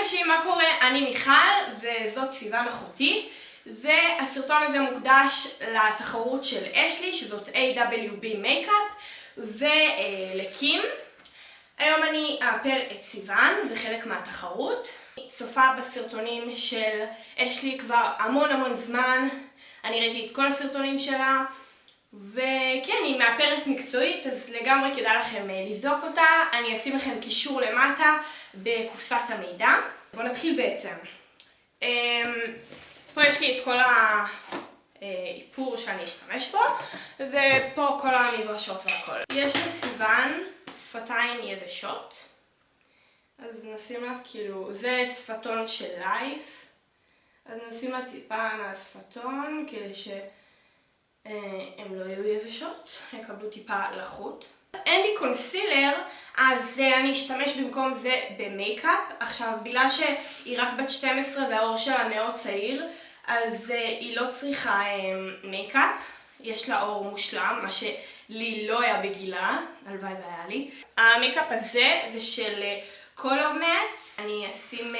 אנשים, מה קורה? אני מיכל, וזאת סיוון אחותי, והסרטון הזה מוקדש לתחרות של אשלי, שזאת AWB Makeup, ולקים. היום אני אאפר את סיוון, זה חלק מהתחרות. צופה בסרטונים של אשלי כבר המון המון זמן, אני ראיתי את כל הסרטונים שלה, וכן, היא מאפרת מקצועית, אז לגמרי כדאי לכם אה, לבדוק אותה. אני אשים לכם קישור למטה בקופסת המידע. בואו נתחיל בעצם. אמ, פה יש לי את כל האיפור שאני אשתמש בו, ופה כל המברשות והכל. יש לסיוון שפתיים יבשות, אז נשים לה כאילו, זה שפתון של לייף, אז נשים לה טיפה מהשפתון כדי ש... אה, הם לא יהיו יבשות, יקבלו טיפה לחות. אין לי קונסילר, אז אה, אני אשתמש במקום זה במייקאפ. עכשיו, בגלל שהיא רק בת 12 והעור שלה מאוד צעיר, אז אה, היא לא צריכה מייקאפ. יש לה עור מושלם, מה שלי לא היה בגילה, הלוואי והיה לי. המייקאפ הזה זה של Color Match, אני אשים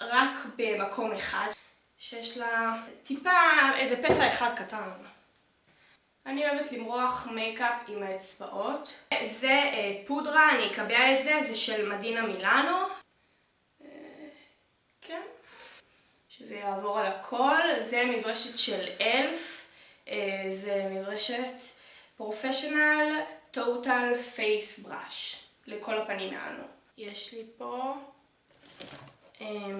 רק במקום אחד, שיש לה טיפה, איזה פצע אחד קטן. אני אוהבת למרוח מייקאפ עם האצבעות. זה אה, פודרה, אני אקבע את זה, זה של Madina Milano. אה, כן. שזה יעבור על הכל. זה מברשת של e.l.f.. אה, זה מברשת professional total face brush. לכל הפנים מענו. יש לי פה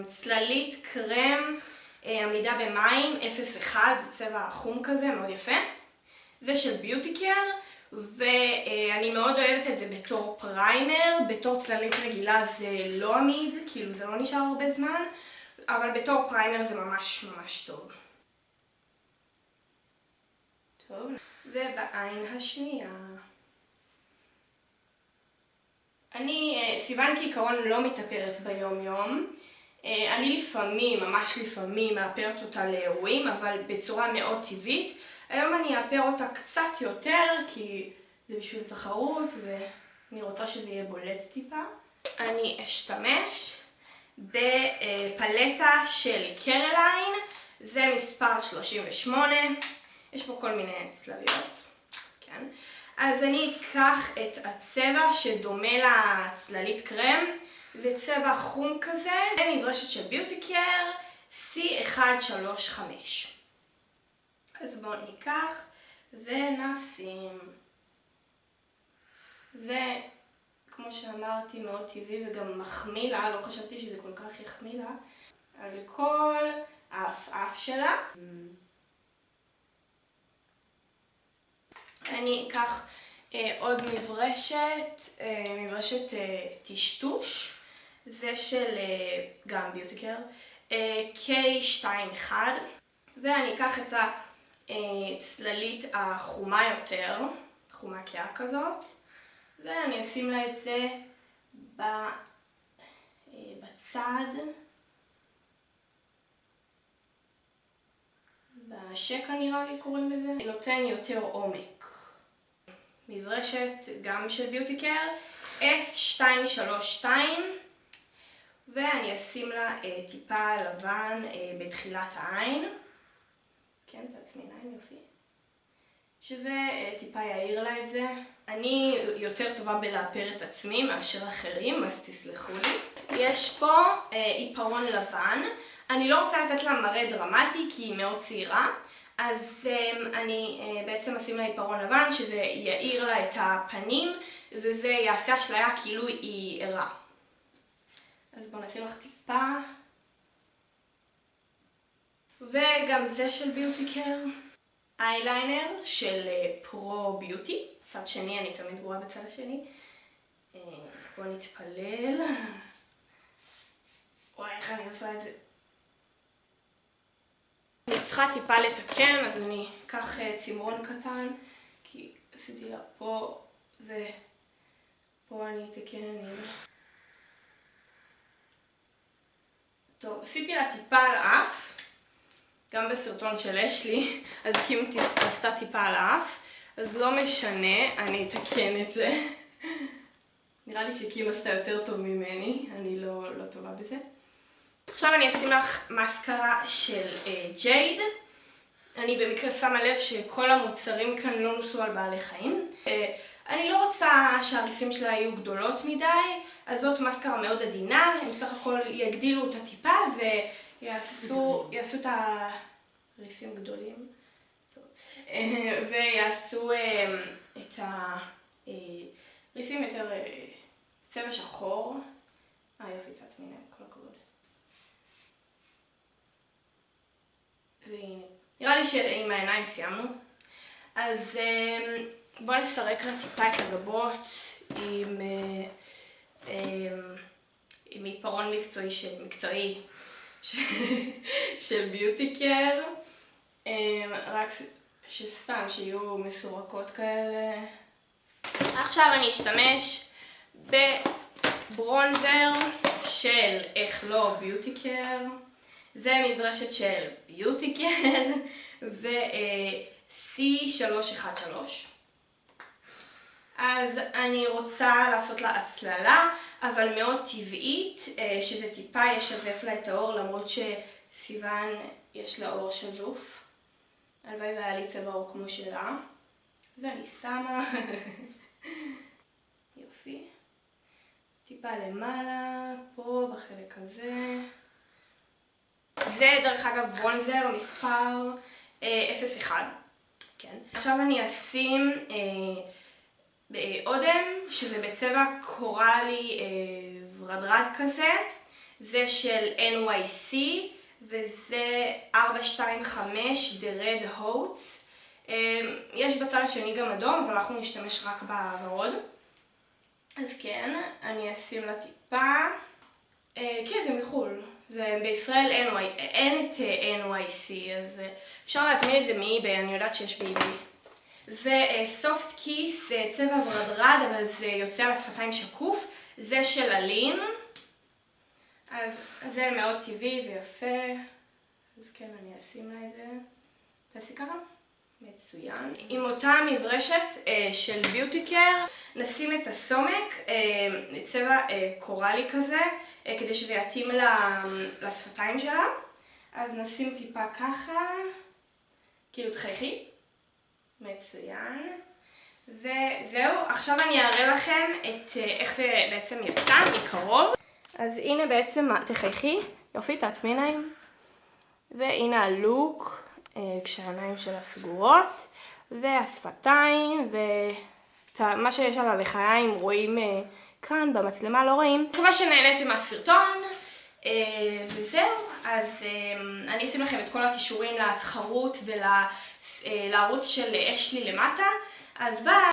צללית קרם עמידה במים 0.1, זה צבע חום כזה, מאוד יפה. זה של ביוטי קר, ואני מאוד אוהבת את זה בתור פריימר, בתור צללית רגילה זה לא עמיד, כאילו זה לא נשאר הרבה זמן, אבל בתור פריימר זה ממש ממש טוב. טוב, ובעין השנייה. אני, אה, סיוון כעיקרון לא מתאפרת ביום יום. אה, אני לפעמים, ממש לפעמים, מאפרת אותה לאירועים, אבל בצורה מאוד טבעית. היום אני אאפר אותה קצת יותר, כי זה בשביל תחרות, ואני רוצה שזה יהיה בולט טיפה. אני אשתמש בפלטה של קרליין, זה מספר 38, יש פה כל מיני צלליות, כן? אז אני אקח את הצבע שדומה לצללית קרם, זה צבע חום כזה, זה מברשת של ביוטי קר C135. אז בואו ניקח ונשים. זה, כמו שאמרתי, מאוד טבעי וגם מחמיא לה, לא חשבתי שזה כל כך יחמיא לה, על כל האף שלה. אני אקח אה, עוד מברשת, אה, מברשת אה, טשטוש, זה של אה, גם ביוטיקר, אה, K21, ואני אקח את ה... הצללית החומה יותר, חומה קאה כזאת, ואני אשים לה את זה בצד, בשקע נראה לי קוראים לזה, נותן יותר עומק. מברשת גם של ביוטי קר, S232 ואני אשים לה טיפה לבן בתחילת העין. כן, צד שמיניים יופי. שזה אה, טיפה יעיר לה את זה. אני יותר טובה בלאפר את עצמי מאשר אחרים, אז תסלחו לי. יש פה אה, עיפרון לבן. אני לא רוצה לתת לה מראה דרמטי כי היא מאוד צעירה, אז אה, אני אה, בעצם אשים לה עיפרון לבן שזה יעיר לה את הפנים וזה יעשה אשליה כאילו היא ערה. אז בואו נשים לך טיפה וגם זה של ביוטי קר. אייליינר של אה, פרו ביוטי. צד שני, אני תמיד גרועה בצד השני. אה, בואו נתפלל. וואי, איך אני עושה את זה? אני צריכה טיפה לתקן, אז אני אקח אה, צמרון קטן, כי עשיתי לה פה, ופה אני אתקן. טוב, עשיתי לה טיפה על האף. גם בסרטון של אשלי, אז קים עשתה טיפה על האף, אז לא משנה, אני אתקן את זה. נראה לי שקים עשתה יותר טוב ממני, אני לא, לא טובה בזה. עכשיו אני אשים לך מסקרה של ג'ייד. אני במקרה שמה לב שכל המוצרים כאן לא נוסו על בעלי חיים. אני לא רוצה שהריסים שלה יהיו גדולות מדי, אז זאת מסקרה מאוד עדינה, הם בסך הכל יגדילו אותה טיפה ויעשו את הריסים גדולים. ויעשו את הריסים יותר צבע שחור. אה יופי, תעצמי עיניים, כל הכבוד. והנה. נראה לי שעם העיניים סיימנו. אז בואו נסרק לה טיפה את הגבות עם עיפרון מקצועי של ביוטי קר. רק שסתם, שיהיו מסורקות כאלה. עכשיו אני אשתמש בברונזר של איך לא ביוטי קר. זה מברשת של ביוטי קר ו-C313. אז אני רוצה לעשות לה הצללה, אבל מאוד טבעית, שזה טיפה ישזף לה את האור, למרות שסיוון יש לה אור שזוף. הלוואי והיה לי צבע עור כמו שלה. ואני שמה. יופי. טיפה למעלה, פה בחלק הזה. זה דרך אגב ברונזר מספר 01. כן. עכשיו אני אשים אודם, שזה בצבע קורלי ורדרד כזה. זה של NYC. וזה 425 The Red Hoats. יש בצד השני גם אדום, אבל אנחנו נשתמש רק בוורוד. אז כן, אני אשים לה טיפה. כן, זה מחול. זה בישראל אין את NYC, אז אפשר להזמין את זה מאיביי, אני יודעת שיש באיביי. וסופט קיס, צבע ורדרד, אבל זה יוצא על השפתיים שקוף. זה של אלין. אז זה מאוד טבעי ויפה, אז כן, אני אשים לה את זה. תעשי ככה? מצוין. עם אותה מברשת של ביוטי קר, נשים את הסומק, צבע קורלי כזה, כדי שזה יתאים לשפתיים שלה. אז נשים טיפה ככה, כאילו תחייכי. מצוין. וזהו, עכשיו אני אראה לכם את איך זה בעצם יצא מקרוב. אז הנה בעצם, תחייכי, יופי, תעצמי עיניים. והנה הלוק, כשהעיניים שלה סגורות, והשפתיים, ומה שיש על הלחיים רואים כאן במצלמה, לא רואים. מקווה שנהניתם מהסרטון, וזהו, אז אני אשים לכם את כל הכישורים לתחרות ולערוץ של אשלי למטה, אז ביי!